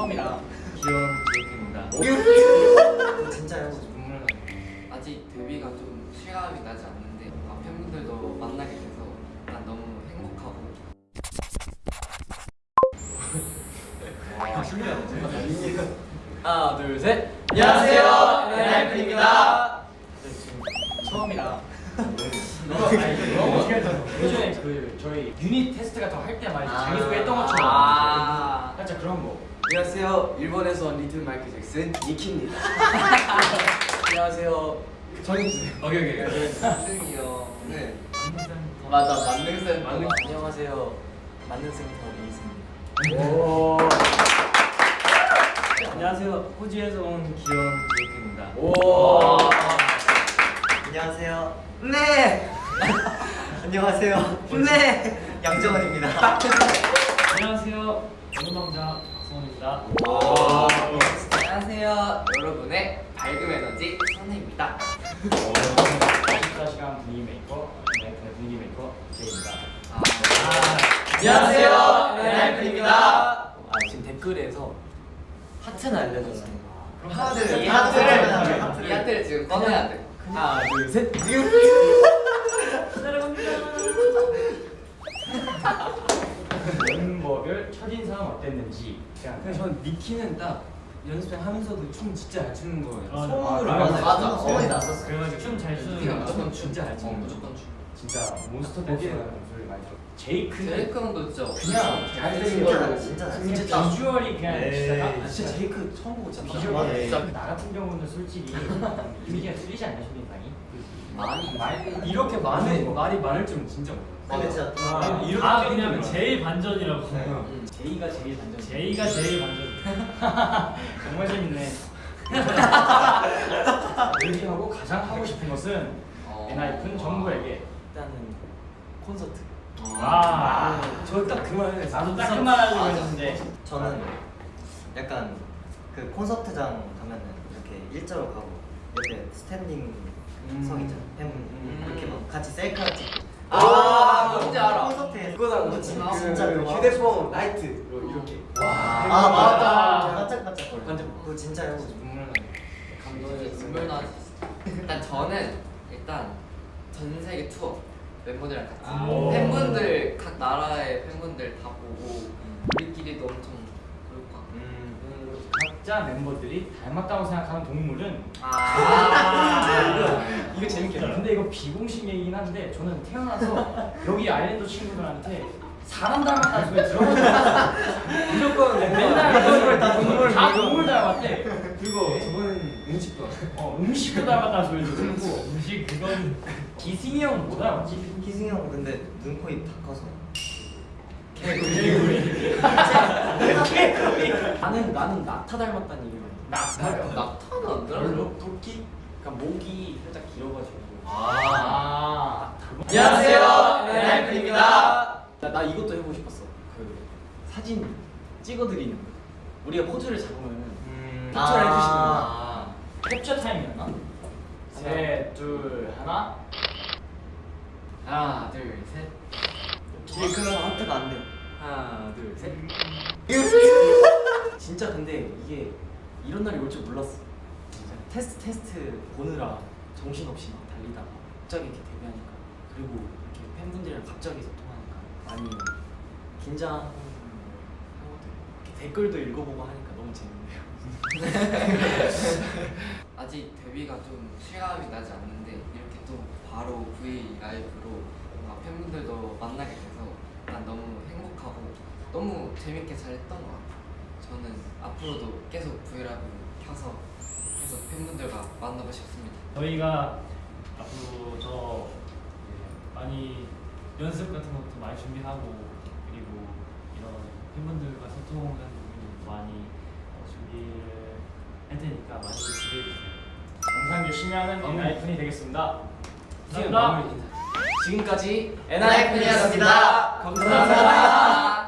처음이라 귀여운 제이크입니다. 진짜요? 눈물 나. 아직 데뷔가 좀 실감이 나지 않는데 아, 팬분들도 만나게 돼서 난 너무 행복하고 하나, 둘, 셋. 안녕하세요, 엔하이픈입니다. 처음이라. 예전에 그 저희 유닛 테스트 같은 거 할 때 말이죠. 아. 자기소개 했던 것처럼 아. 살짝 그런 거. 안녕하세요. 일본에서 온 리틀 마이클 잭슨 니키입니다. 안녕하세요. 전인주세요. 오케이 오케이. 승이요. 네. 맞아 만능쌤 만능 안녕하세요. 만능 센터 이승입니다. 오. 안녕하세요. 호주에서 온 귀여운 제이크입니다. 오. 안녕하세요. 네. 안녕하세요. 네. 양정원입니다. 안녕하세요. 연우남자 박성훈입니다. 안녕하세요 여러분의 밝은 에너지 선우입니다 24시간 분위기 메이커, 네, 분위기 메이커 제이입니다. 아, 안녕하세요. 엔하이픈입니다. 아 지금 댓글에서 하트는 알려줬어요. 그럼 하트를 이 하트를 하트를 이 하트를 지금 꺼내야 돼 하나 둘 셋. 멤버별 첫인상 어땠는지 그냥 그냥 전 니키는 딱 연습생 하면서도 춤 진짜 잘 추는 거예요. 아, 소문으로 아, 맞아, 맞아. 소문이 났었어. 그래가지고 춤잘 추는 무조건 거춤 진짜 잘 어, 추는 무조건 춤 진짜 몬스터 댄스라는 소리 많이 들어 제이크. 제이크는 진짜 그냥 잘생긴 진짜 걸로 진짜 진짜 비주얼이 그냥 에이, 진짜 딱 아, 진짜 제이크 처음 보고 진짜 비주얼이. 진짜. 나 같은 경우는 솔직히 이미지가 틀리지 않냐 첫인상이? 많이 말 이렇게 많은 말이 많을 줄은 진짜 몰랐어요. 근데 진짜 아, 이렇게 아 그냥. 제일 반전이라고. 음. 제이가 제일 반전. 제이가 제일 반전. 정말 재밌네. 얘기하고 가장 하고 싶은 것은 어. 엔하이픈 전부에게 일단은 콘서트. 와 저딱 그 말을 했어요. 나도 딱그말 하려고 맞아. 했는데 저는 약간 그 콘서트장 가면은 이렇게 일자로 가고 옆에 스탠딩 음. 석 있잖아. 팬 음. 이렇게 막 같이 셀카 찍고. 아, 뭔지 알아. 콘서트에 그거랑 그거 진짜, 진짜 그 진짜 그거 휴대폰 라이트로 이렇게. 아 맞다. 반짝반짝 거려. 반짝. 그거 진짜요. 눈물 나. 감동이 눈물 나지 일단 저는 일단 전 세계 투어 멤버들이랑 같이 아. 팬분들 각 나라의 팬분들 다 보고 우리끼리도 엄청 그럴 것 같고 음. 각자 멤버들이 닮았다고 생각하는 동물은 아, 이거 재밌겠다. 근데 이거 비공식 얘기긴 한데 저는 태어나서 여기 아일랜드 친구들한테 사람 닮았다는 소리 들어가지고 무조건 맨날 동물 다 동물 다 동물 닮았대. 그리고 음식도. 어, 음식도 닮았다는 소리도 듣고 음식 그건 기승이 뭐 닮았지? 희승이 형 근데 눈, 코, 입 다 커서. 나는 나는 나타 닮았다는 얘기를. 낙타요. 낙타는 안? 별로? 토끼? 그러니까 목이 살짝 길어가지고. 아. 안녕하세요, 엔하이픈입니다. 나, 나 이것도 해보고 싶었어. 그 사진 찍어드리는 거. 우리가 포즈를 잡으면 음. 캡처를 해주시는 아. 캡처 타임이었나? 셋, 둘, 하나. 하나, 둘, 셋. 제이크는 하트가 안 돼요. 하나, 둘, 셋. 진짜 근데 이게 이런 날이 올 줄 몰랐어. 진짜 테스트 테스트 보느라 정신 없이 막 달리다가 갑자기 이렇게 데뷔하니까 그리고 이렇게 팬분들이랑 갑자기 소통하니까 많이 긴장하고 댓글도 읽어보고 하니까 너무 재밌네요. 아직 데뷔가 좀 실감이 나지 않는데 이렇게 또 바로 V 라이브로 팬분들도 만나게 돼서 난 너무 행복하고 너무 재밌게 잘했던 것 같아요. 저는 앞으로도 계속 V 라이브 켜서 계속 팬분들과 만나고 싶습니다. 저희가 앞으로 더 많이 연습 같은 것도 많이 준비하고 그리고 이런 팬분들과 소통하는 부분도 많이 어, 준비를 할 테니까 많이 기대해 주세요. 영상 열심히 하는 엔하이픈이 되겠습니다. 감사합니다. 지금까지 엔하이픈이었습니다. 감사합니다.